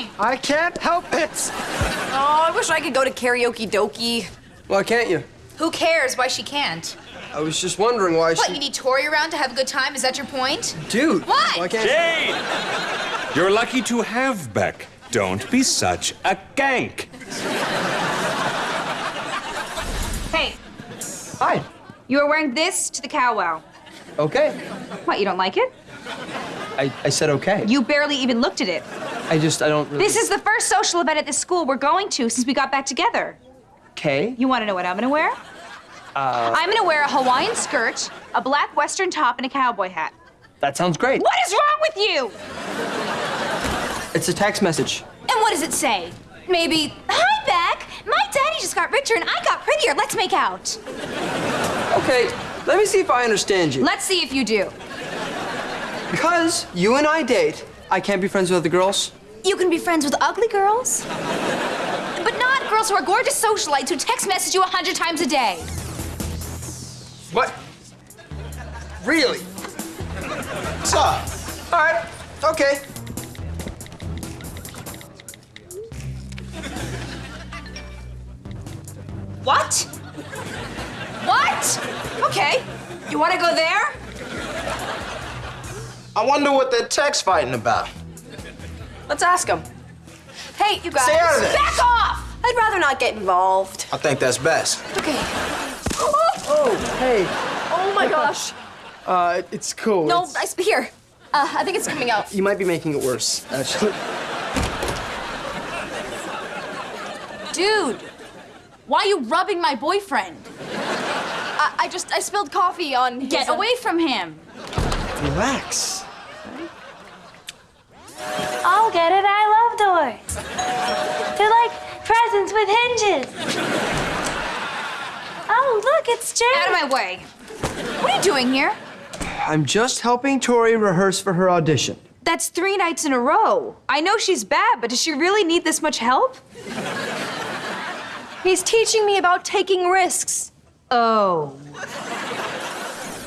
doing? I can't help it. Oh, I wish I could go to karaoke dokie. Why can't you? Who cares why she can't? I was just wondering why What, she... you need Tori around to have a good time? Is that your point? Dude. What? Why can't... Jade! You're lucky to have Beck. Don't be such a gank. Hey, Hi. you are wearing this to the cowwow. Okay. What, you don't like it? I, I said okay. You barely even looked at it. I just, I don't really... This is the first social event at this school we're going to since we got back together. Okay. You want to know what I'm gonna wear? Uh... I'm gonna wear a Hawaiian skirt, a black western top, and a cowboy hat. That sounds great. What is wrong with you? It's a text message. And what does it say? Maybe, hi, Beck. My daddy just got richer and I got prettier. Let's make out. Okay, let me see if I understand you. Let's see if you do. Because you and I date, I can't be friends with other girls? You can be friends with ugly girls, but not girls who are gorgeous socialites who text message you a hundred times a day. What? Really? What's up? All right, okay. What? What? Okay. You want to go there? I wonder what that text fighting about. Let's ask him. Hey, you guys. Stay out of this. Back off! I'd rather not get involved. I think that's best. Okay. Oh, hey. Oh my gosh. Uh, it's cool. No, It's- I, here. Uh, I think it's coming out. You might be making it worse, actually. Dude, why are you rubbing my boyfriend? I, I just, I spilled coffee on Get his, uh, away from him. Relax. I love doors. They're like presents with hinges. Oh, look, it's Jane. Out of my way. What are you doing here? I'm just helping Tori rehearse for her audition. That's three nights in a row. I know she's bad, but does she really need this much help? He's teaching me about taking risks. Oh.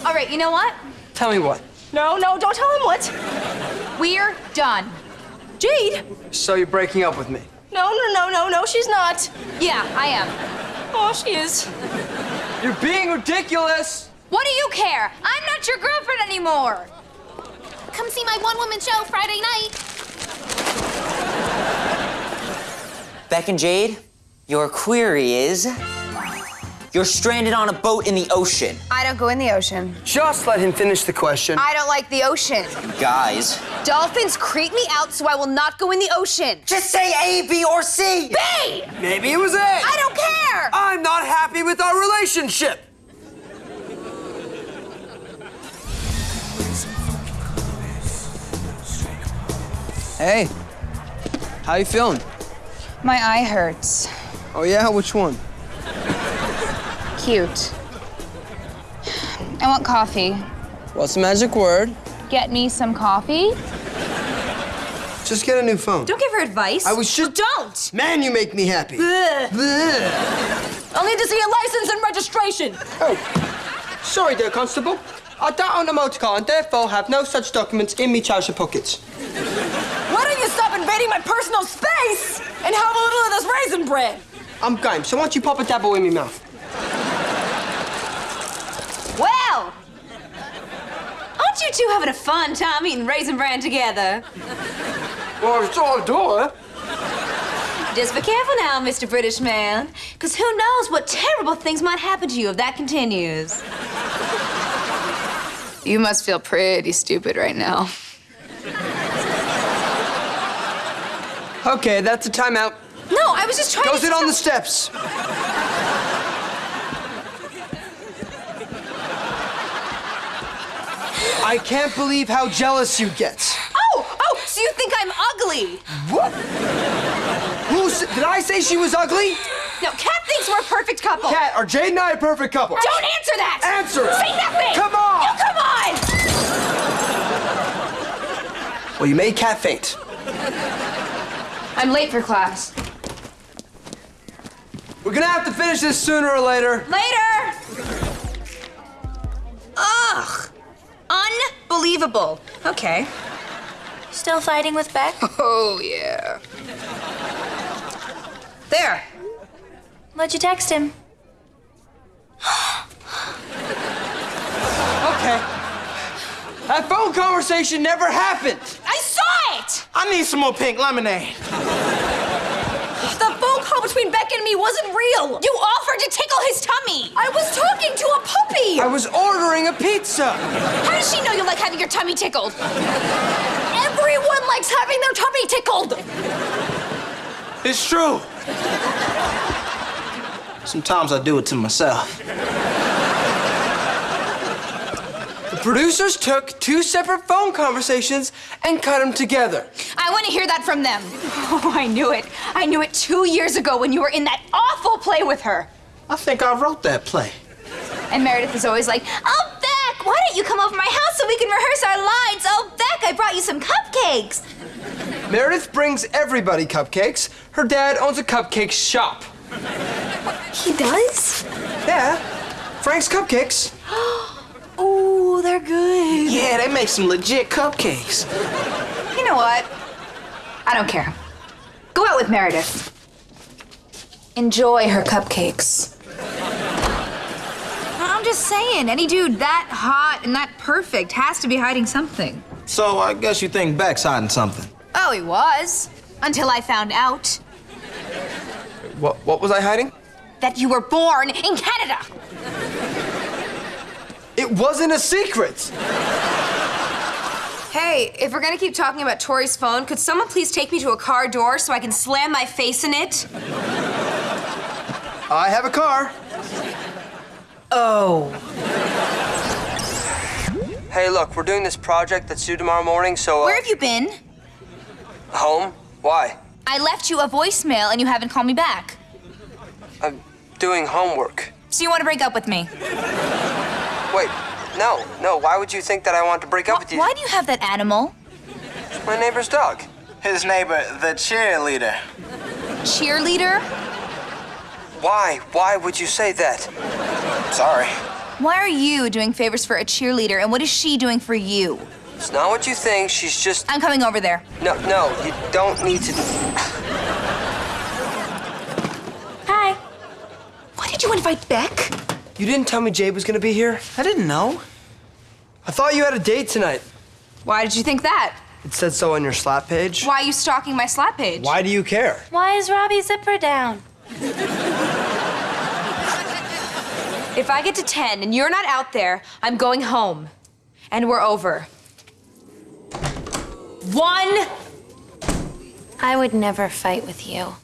All right, you know what? Tell me what. No, no, don't tell him what. We're done. Jade. So you're breaking up with me? No, no, no, no, no, she's not. Yeah, I am. Oh, she is. You're being ridiculous! What do you care? I'm not your girlfriend anymore. Come see my one woman show Friday night. Beck and Jade, your query is you're stranded on a boat in the ocean. I don't go in the ocean. Just let him finish the question. I don't like the ocean. Guys, Dolphins creep me out, so I will not go in the ocean. just say A, B, or C. B! Maybe it was A. I don't care! I'm not happy with our relationship. Hey, how you feeling? My eye hurts. Oh yeah, which one? Cute. I want coffee. What's the magic word? Get me some coffee? Just get a new phone. Don't give her advice. I was just- Don't! Man, you make me happy. Bleh. I'll need to see a license and registration. Oh, sorry dear Constable. I don't own a motor car and therefore have no such documents in me trouser pockets. Why don't you stop invading my personal space and have a little of this raisin bread? I'm game, so why don't you pop a dabble in me mouth? Well! Aren't you two having a fun time eating Raisin Bran together? Well, it's all door. Just be careful now, Mr. British man, because who knows what terrible things might happen to you if that continues. You must feel pretty stupid right now. Okay, that's a timeout. No, I was just trying Go to. sit on the steps. I can't believe how jealous you get. Oh, oh, so you think I'm ugly? What? Who did I say she was ugly? No, Cat thinks we're a perfect couple. Cat, are Jade and I a perfect couple? Don't answer that! Answer it! Say nothing! Come on! You come on! Well, you made Cat faint. I'm late for class. We're gonna have to finish this sooner or later. Later! Ugh! Unbelievable. Okay. still fighting with Beck? Oh, yeah. There. What'd you text him? Okay. That phone conversation never happened. I saw it! I need some more pink lemonade. The phone call between Beck and me wasn't real. You offered to tickle his tummy. I was talking to a puppy. I was ordering a pizza. How does she know you like having your tummy tickled? Everyone likes having their tummy tickled. It's true. Sometimes I do it to myself. The producers took two separate phone conversations and cut them together. I want to hear that from them. Oh, I knew it. I knew it two years ago when you were in that awful play with her. I think I wrote that play. And Meredith is always like, Oh, Beck, why don't you come over my house so we can rehearse our lines? Oh, Beck, I brought you some cupcakes. Meredith brings everybody cupcakes. Her dad owns a cupcake shop. He does? Yeah, Frank's Cupcakes. oh, they're good. Yeah, they make some legit cupcakes. You know what? I don't care. Go out with Meredith. Enjoy her cupcakes. I'm just saying, any dude that hot and that perfect has to be hiding something. So I guess you think Beck's hiding something. Oh, he was. Until I found out What, what was I hiding? that you were born in Canada. It wasn't a secret. Hey, if we're gonna keep talking about Tori's phone, could someone please take me to a car door so I can slam my face in it? I have a car. Oh. Hey, look, we're doing this project that's due tomorrow morning, so. Uh, Where have you been? Home? Why? I left you a voicemail and you haven't called me back. I'm doing homework. So you want to break up with me? Wait, no, no. Why would you think that I want to break up with you? Why do you have that animal? My neighbor's dog. His neighbor, the cheerleader. Cheerleader? Why? Why would you say that? Sorry. Why are you doing favors for a cheerleader and what is she doing for you? It's not what you think. She's just. I'm coming over there. No, no, you don't need to. Hi. Why did you invite Beck? You didn't tell me Jade was gonna be here? I didn't know. I thought you had a date tonight. Why did you think that? It said so on your slap page. Why are you stalking my slap page? Why do you care? Why is Robbie's zipper down? If I get to 10 and you're not out there, I'm going home. And we're over. One. I would never fight with you.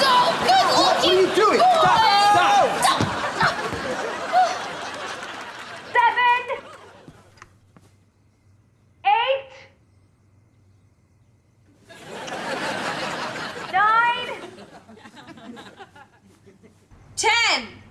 so good looking. What are you doing? Stop, stop. Stop. stop! Seven. Eight. Nine. Ten.